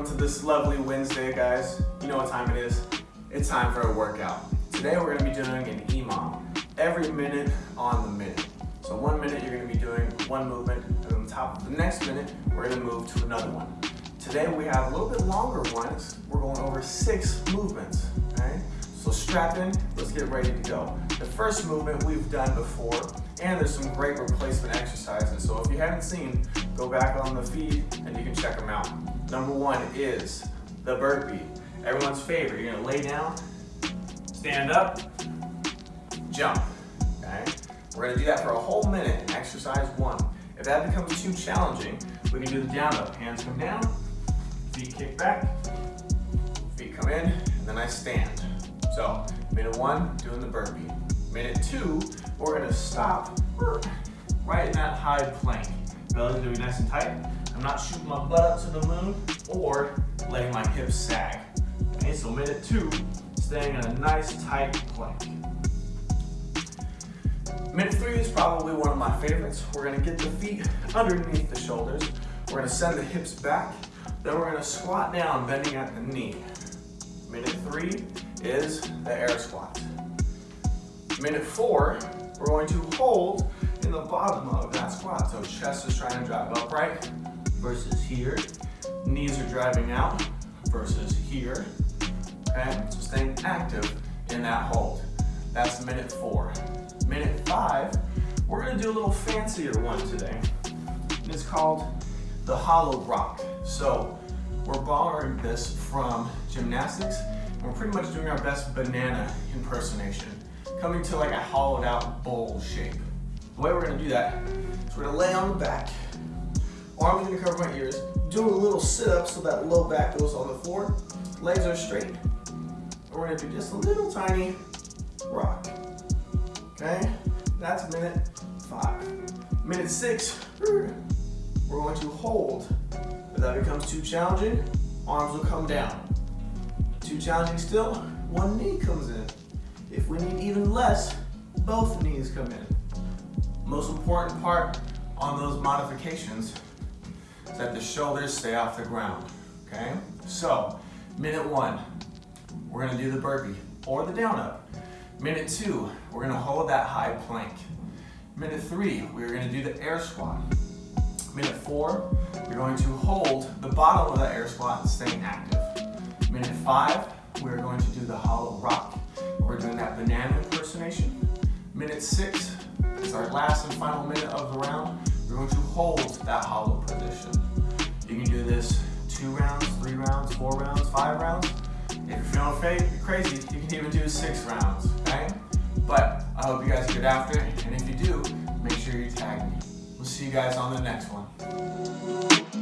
welcome to this lovely Wednesday, guys. You know what time it is. It's time for a workout. Today we're gonna be doing an EMOM, every minute on the minute. So one minute you're gonna be doing one movement, and on top of the next minute, we're gonna move to another one. Today we have a little bit longer ones. We're going over six movements, okay? So strap in, let's get ready to go. The first movement we've done before, and there's some great replacement exercises. So if you haven't seen, go back on the feed and you can check them out. Number one is the burpee. Everyone's favorite. You're gonna lay down, stand up, jump, okay? We're gonna do that for a whole minute, exercise one. If that becomes too challenging, we can do the down up. Hands come down, feet kick back, feet come in, and then I stand. So, minute one, doing the burpee. Minute two, we're gonna stop right in that high plank. Belly's gonna be nice and tight. I'm not shooting my butt up to the moon or letting my hips sag. Okay, so minute two, staying in a nice tight plank. Minute three is probably one of my favorites. We're gonna get the feet underneath the shoulders. We're gonna send the hips back. Then we're gonna squat down, bending at the knee. Minute three is the air squat. Minute four, we're going to hold in the bottom of that squat. So chest is trying to drive upright versus here. Knees are driving out versus here. Okay, so staying active in that hold. That's minute four. Minute five, we're gonna do a little fancier one today. It's called the hollow rock. So we're borrowing this from gymnastics and we're pretty much doing our best banana impersonation, coming to like a hollowed out bowl shape. The way we're gonna do that is we're gonna lay on the back, arms are gonna cover my ears, do a little sit up so that low back goes on the floor, legs are straight. And we're gonna do just a little tiny rock. Okay, that's minute five. Minute six, we're going to hold. If that becomes too challenging, arms will come down. Too challenging still, one knee comes in. If we need even less, both knees come in. Most important part on those modifications is that the shoulders stay off the ground, okay? So, minute one, we're gonna do the burpee or the down up. Minute two, we're gonna hold that high plank. Minute three, we're gonna do the air squat. Minute four, you're going to hold the bottom of that air squat and staying active. Minute five, we're going to do the hollow rock. We're doing that banana impersonation. Minute six is our last and final minute of the round. We're going to hold that hollow position. You can do this two rounds, three rounds, four rounds, five rounds. If you're feeling fake, you're crazy, you can even do six rounds, okay? But I hope you guys get after it, and if you do, make sure you tag me. We'll see you guys on the next one.